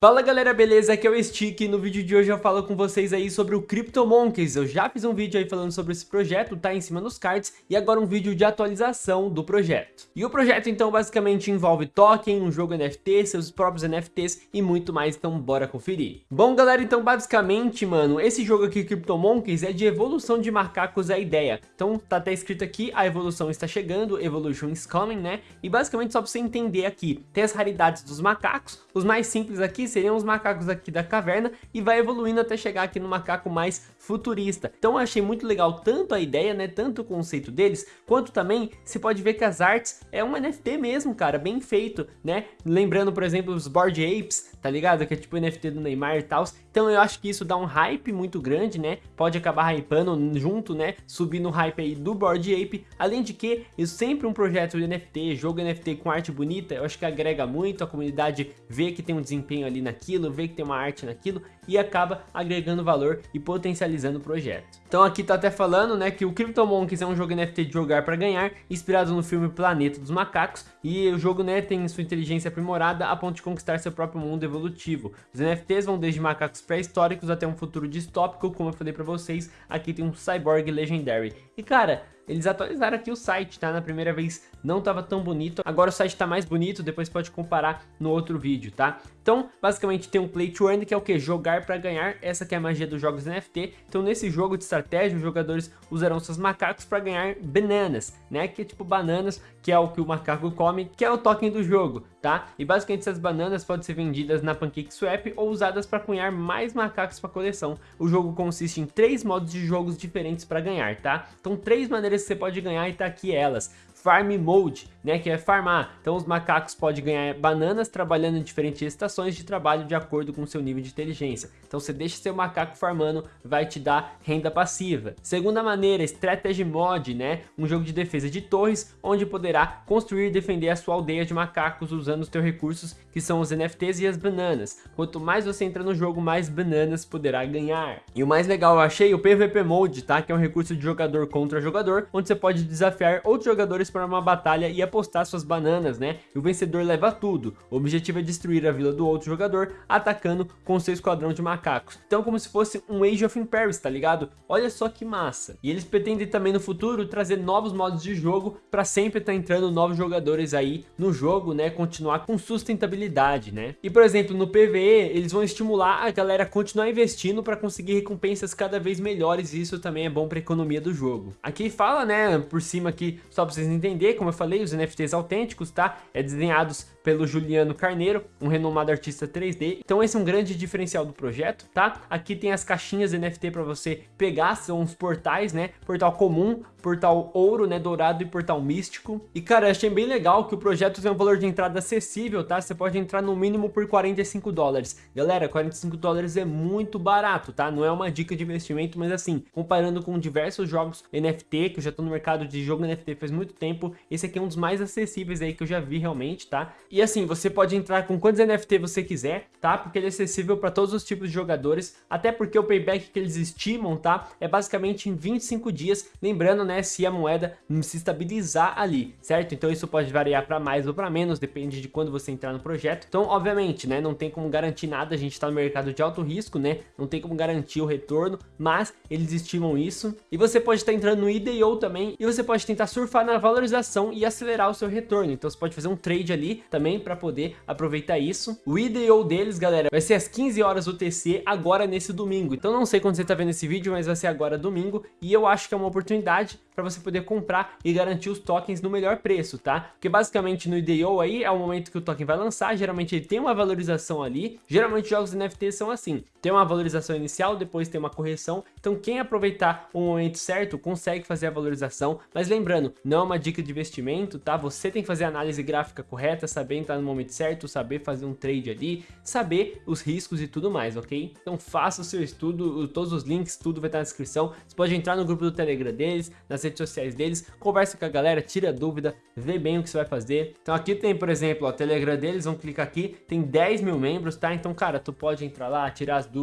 Fala galera, beleza? Aqui é o Stick e no vídeo de hoje eu falo com vocês aí sobre o CryptoMonkeys. Eu já fiz um vídeo aí falando sobre esse projeto, tá em cima nos cards, e agora um vídeo de atualização do projeto. E o projeto então basicamente envolve token, um jogo NFT, seus próprios NFTs e muito mais, então bora conferir. Bom galera, então basicamente, mano, esse jogo aqui CryptoMonkeys é de evolução de macacos a ideia. Então tá até escrito aqui, a evolução está chegando, evolution is coming, né? E basicamente só pra você entender aqui, tem as raridades dos macacos, os mais simples aqui seriam os macacos aqui da caverna e vai evoluindo até chegar aqui no macaco mais futurista. Então eu achei muito legal tanto a ideia, né, tanto o conceito deles, quanto também se pode ver que as artes é um NFT mesmo, cara, bem feito, né? Lembrando, por exemplo, os Board Apes, tá ligado? Que é tipo o NFT do Neymar e tal. Então eu acho que isso dá um hype muito grande, né? Pode acabar hypando junto, né? Subindo o hype aí do Board Ape. Além de que, isso sempre um projeto de NFT, jogo NFT com arte bonita, eu acho que agrega muito, a comunidade vê que tem um desempenho ali naquilo, vê que tem uma arte naquilo e acaba agregando valor e potencializando o projeto. Então aqui tá até falando, né, que o CryptoMonkeys é um jogo NFT de jogar para ganhar, inspirado no filme Planeta dos Macacos, e o jogo, né, tem sua inteligência aprimorada a ponto de conquistar seu próprio mundo evolutivo. Os NFTs vão desde macacos pré-históricos até um futuro distópico, como eu falei para vocês, aqui tem um Cyborg Legendary. E cara, eles atualizaram aqui o site, tá? Na primeira vez não tava tão bonito, agora o site tá mais bonito, depois pode comparar no outro vídeo, tá? Então, basicamente tem um Play to Earn, que é o que? Jogar para ganhar, essa que é a magia dos jogos NFT. Então, nesse jogo de estratégia, os jogadores usarão seus macacos para ganhar bananas, né? Que é tipo bananas, que é o que o macaco come, que é o token do jogo, tá? E basicamente essas bananas podem ser vendidas na PancakeSwap ou usadas para cunhar mais macacos para coleção. O jogo consiste em três modos de jogos diferentes para ganhar, tá? Então, três maneiras que você pode ganhar e tá aqui elas. Farm Mode, né, que é farmar. Então os macacos podem ganhar bananas trabalhando em diferentes estações de trabalho de acordo com seu nível de inteligência. Então você deixa seu macaco farmando, vai te dar renda passiva. Segunda maneira, Strategy Mode, né, um jogo de defesa de torres, onde poderá construir e defender a sua aldeia de macacos usando os teus recursos, que são os NFTs e as bananas. Quanto mais você entra no jogo, mais bananas poderá ganhar. E o mais legal eu achei o PVP Mode, tá, que é um recurso de jogador contra jogador, onde você pode desafiar outros jogadores para uma batalha e apostar suas bananas, né? E o vencedor leva tudo. O objetivo é destruir a vila do outro jogador, atacando com seu esquadrão de macacos. Então como se fosse um Age of Empires, tá ligado? Olha só que massa. E eles pretendem também no futuro trazer novos modos de jogo para sempre estar tá entrando novos jogadores aí no jogo, né? Continuar com sustentabilidade, né? E por exemplo, no PvE, eles vão estimular a galera a continuar investindo para conseguir recompensas cada vez melhores e isso também é bom para economia do jogo. Aqui fala, né, por cima aqui, só para vocês entender, como eu falei, os NFTs autênticos, tá? É desenhados pelo Juliano Carneiro, um renomado artista 3D. Então esse é um grande diferencial do projeto, tá? Aqui tem as caixinhas NFT para você pegar, são os portais, né? Portal comum, portal ouro, né? Dourado e portal místico. E cara, achei bem legal que o projeto tem um valor de entrada acessível, tá? Você pode entrar no mínimo por 45 dólares. Galera, 45 dólares é muito barato, tá? Não é uma dica de investimento, mas assim, comparando com diversos jogos NFT, que eu já tô no mercado de jogo NFT faz muito tempo, esse aqui é um dos mais acessíveis aí que eu já vi realmente, tá? E assim, você pode entrar com quantos NFT você quiser, tá? Porque ele é acessível para todos os tipos de jogadores, até porque o payback que eles estimam, tá? É basicamente em 25 dias, lembrando, né, se a moeda se estabilizar ali, certo? Então isso pode variar para mais ou para menos, depende de quando você entrar no projeto. Então, obviamente, né, não tem como garantir nada, a gente está no mercado de alto risco, né? Não tem como garantir o retorno, mas eles estimam isso. E você pode estar entrando no IDO também, e você pode tentar surfar na valorização e acelerar o seu retorno. Então você pode fazer um trade ali também para poder aproveitar isso. O IDO deles, galera, vai ser às 15 horas UTC agora nesse domingo. Então não sei quando você tá vendo esse vídeo, mas vai ser agora domingo e eu acho que é uma oportunidade para você poder comprar e garantir os tokens no melhor preço, tá? Porque basicamente no IDO aí é o momento que o token vai lançar, geralmente ele tem uma valorização ali, geralmente jogos NFT são assim, tem uma valorização inicial, depois tem uma correção, então quem aproveitar o momento certo consegue fazer a valorização, mas lembrando, não é uma dica de investimento, tá? Você tem que fazer a análise gráfica correta, saber entrar no momento certo, saber fazer um trade ali, saber os riscos e tudo mais, ok? Então faça o seu estudo, todos os links, tudo vai estar na descrição, você pode entrar no grupo do Telegram deles, nas redes sociais deles, conversa com a galera, tira dúvida, vê bem o que você vai fazer. Então aqui tem, por exemplo, o Telegram deles, vamos clicar aqui, tem 10 mil membros, tá? Então, cara, tu pode entrar lá, tirar as dúvidas.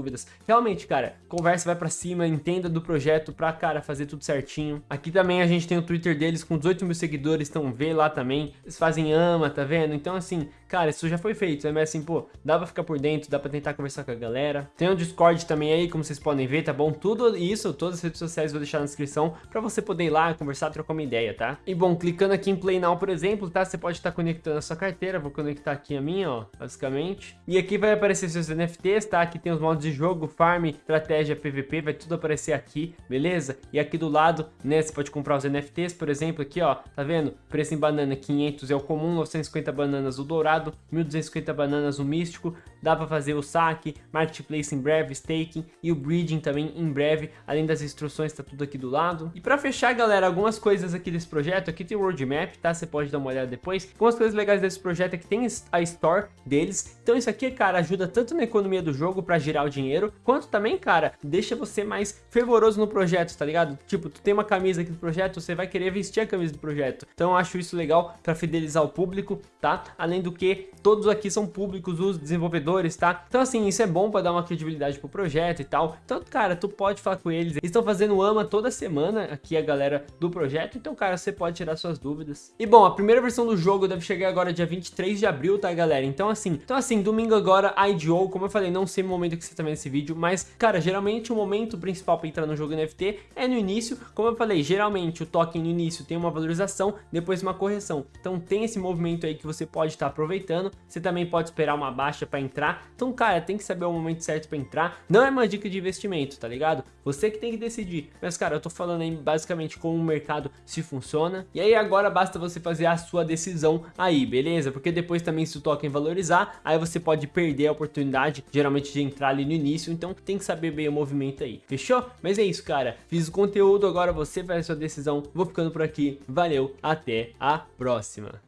Realmente, cara, conversa vai pra cima, entenda do projeto pra, cara, fazer tudo certinho. Aqui também a gente tem o Twitter deles com 18 mil seguidores, então vê lá também. Eles fazem ama, tá vendo? Então, assim, cara, isso já foi feito, né? Mas assim, pô, dá pra ficar por dentro, dá pra tentar conversar com a galera. Tem um Discord também aí, como vocês podem ver, tá bom? Tudo isso, todas as redes sociais vou deixar na descrição pra você poder ir lá, conversar, trocar uma ideia, tá? E bom, clicando aqui em Play Now, por exemplo, tá? Você pode estar conectando a sua carteira, vou conectar aqui a minha, ó, basicamente. E aqui vai aparecer seus NFTs, tá? Aqui tem os modos de jogo, farm, estratégia, PVP, vai tudo aparecer aqui, beleza? E aqui do lado, né, você pode comprar os NFTs, por exemplo, aqui, ó, tá vendo? Preço em banana 500 é o comum, 950 bananas o dourado, 1250 bananas o místico, dá para fazer o saque, marketplace em breve, staking e o breeding também em breve, além das instruções tá tudo aqui do lado. E para fechar, galera, algumas coisas aqui desse projeto, aqui tem o roadmap, tá? Você pode dar uma olhada depois. Algumas coisas legais desse projeto é que tem a store deles, então isso aqui, cara, ajuda tanto na economia do jogo para girar o dinheiro, quanto também, cara, deixa você mais fervoroso no projeto, tá ligado? Tipo, tu tem uma camisa aqui do projeto, você vai querer vestir a camisa do projeto. Então eu acho isso legal para fidelizar o público, tá? Além do que, todos aqui são públicos, os desenvolvedores, tá? Então assim, isso é bom para dar uma credibilidade pro projeto e tal. Então, cara, tu pode falar com eles. Eles estão fazendo AMA toda semana, aqui a galera do projeto. Então, cara, você pode tirar suas dúvidas. E bom, a primeira versão do jogo deve chegar agora dia 23 de abril, tá, galera? Então assim, então assim, domingo agora, IDO, como eu falei, não sei o momento que você tá vendo esse vídeo, mas, cara, geralmente o momento principal para entrar no jogo NFT é no início. Como eu falei, geralmente o token no início tem uma valorização, depois uma correção. Então tem esse movimento aí que você pode estar aproveitando. Você também pode esperar uma baixa para entrar. Então, cara, tem que saber o momento certo para entrar. Não é uma dica de investimento, tá ligado? Você que tem que decidir. Mas, cara, eu tô falando aí basicamente como o mercado se funciona. E aí agora basta você fazer a sua decisão aí, beleza? Porque depois também se o token valorizar, aí você pode perder a oportunidade, geralmente de entrar ali no início. Então tem que saber bem o movimento aí. Fechou? Mas é isso, cara. Fiz o conteúdo, agora você faz a sua decisão. Vou ficando por aqui. Valeu, até a próxima.